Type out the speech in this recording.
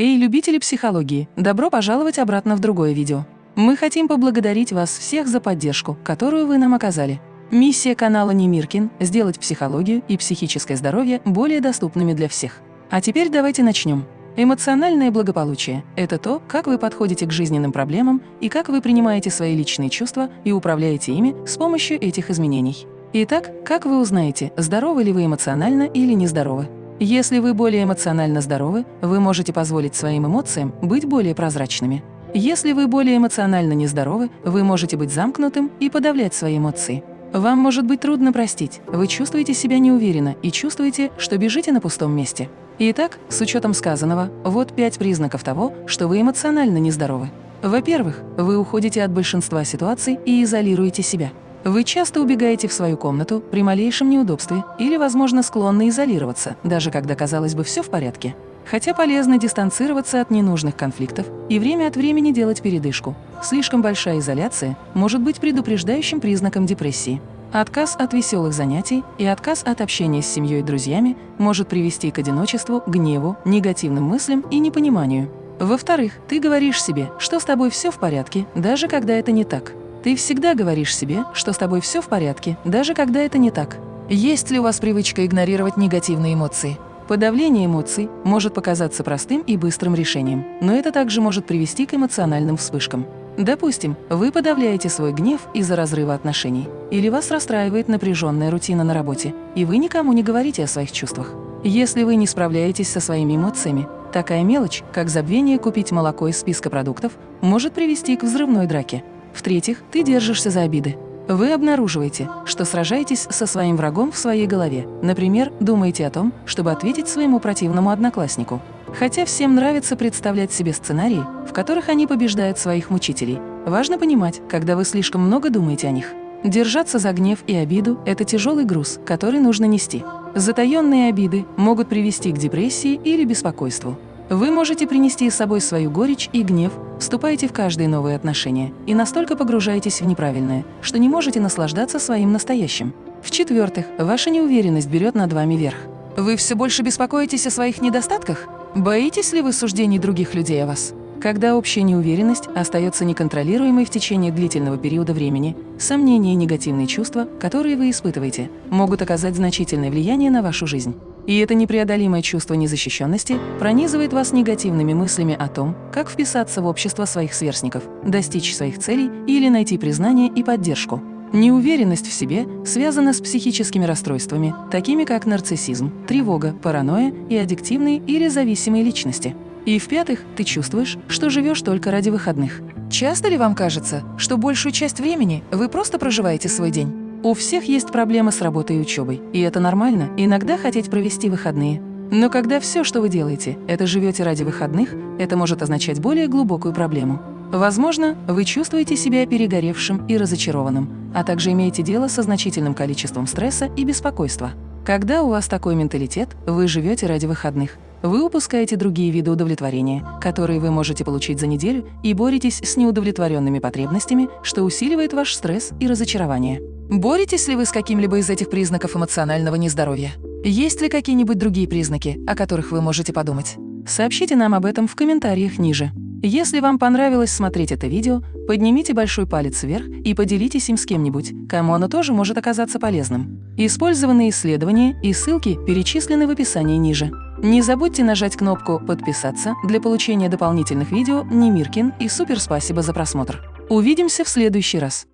Эй, любители психологии, добро пожаловать обратно в другое видео. Мы хотим поблагодарить вас всех за поддержку, которую вы нам оказали. Миссия канала Немиркин – сделать психологию и психическое здоровье более доступными для всех. А теперь давайте начнем. Эмоциональное благополучие – это то, как вы подходите к жизненным проблемам и как вы принимаете свои личные чувства и управляете ими с помощью этих изменений. Итак, как вы узнаете, здоровы ли вы эмоционально или нездоровы? Если вы более эмоционально здоровы, вы можете позволить своим эмоциям быть более прозрачными. Если вы более эмоционально нездоровы, вы можете быть замкнутым и подавлять свои эмоции. Вам может быть трудно простить, вы чувствуете себя неуверенно и чувствуете, что бежите на пустом месте. Итак, с учетом сказанного, вот пять признаков того, что вы эмоционально нездоровы. Во-первых, вы уходите от большинства ситуаций и изолируете себя. Вы часто убегаете в свою комнату при малейшем неудобстве или, возможно, склонны изолироваться, даже когда, казалось бы, все в порядке. Хотя полезно дистанцироваться от ненужных конфликтов и время от времени делать передышку. Слишком большая изоляция может быть предупреждающим признаком депрессии. Отказ от веселых занятий и отказ от общения с семьей и друзьями может привести к одиночеству, гневу, негативным мыслям и непониманию. Во-вторых, ты говоришь себе, что с тобой все в порядке, даже когда это не так. Ты всегда говоришь себе, что с тобой все в порядке, даже когда это не так. Есть ли у вас привычка игнорировать негативные эмоции? Подавление эмоций может показаться простым и быстрым решением, но это также может привести к эмоциональным вспышкам. Допустим, вы подавляете свой гнев из-за разрыва отношений, или вас расстраивает напряженная рутина на работе, и вы никому не говорите о своих чувствах. Если вы не справляетесь со своими эмоциями, такая мелочь, как забвение купить молоко из списка продуктов, может привести к взрывной драке. В-третьих, ты держишься за обиды. Вы обнаруживаете, что сражаетесь со своим врагом в своей голове. Например, думаете о том, чтобы ответить своему противному однокласснику. Хотя всем нравится представлять себе сценарии, в которых они побеждают своих мучителей. Важно понимать, когда вы слишком много думаете о них. Держаться за гнев и обиду – это тяжелый груз, который нужно нести. Затаенные обиды могут привести к депрессии или беспокойству. Вы можете принести с собой свою горечь и гнев, вступаете в каждые новые отношения и настолько погружаетесь в неправильное, что не можете наслаждаться своим настоящим. В-четвертых, ваша неуверенность берет над вами верх. Вы все больше беспокоитесь о своих недостатках? Боитесь ли вы суждений других людей о вас? Когда общая неуверенность остается неконтролируемой в течение длительного периода времени, сомнения и негативные чувства, которые вы испытываете, могут оказать значительное влияние на вашу жизнь. И это непреодолимое чувство незащищенности пронизывает вас негативными мыслями о том, как вписаться в общество своих сверстников, достичь своих целей или найти признание и поддержку. Неуверенность в себе связана с психическими расстройствами, такими как нарциссизм, тревога, паранойя и аддиктивные или зависимые личности. И в-пятых, ты чувствуешь, что живешь только ради выходных. Часто ли вам кажется, что большую часть времени вы просто проживаете свой день? У всех есть проблемы с работой и учебой, и это нормально иногда хотеть провести выходные. Но когда все, что вы делаете, это живете ради выходных, это может означать более глубокую проблему. Возможно, вы чувствуете себя перегоревшим и разочарованным, а также имеете дело со значительным количеством стресса и беспокойства. Когда у вас такой менталитет, вы живете ради выходных. Вы упускаете другие виды удовлетворения, которые вы можете получить за неделю, и боретесь с неудовлетворенными потребностями, что усиливает ваш стресс и разочарование. Боретесь ли вы с каким-либо из этих признаков эмоционального нездоровья? Есть ли какие-нибудь другие признаки, о которых вы можете подумать? Сообщите нам об этом в комментариях ниже. Если вам понравилось смотреть это видео, поднимите большой палец вверх и поделитесь им с кем-нибудь, кому оно тоже может оказаться полезным. Использованные исследования и ссылки перечислены в описании ниже. Не забудьте нажать кнопку «Подписаться» для получения дополнительных видео Немиркин и супер спасибо за просмотр. Увидимся в следующий раз.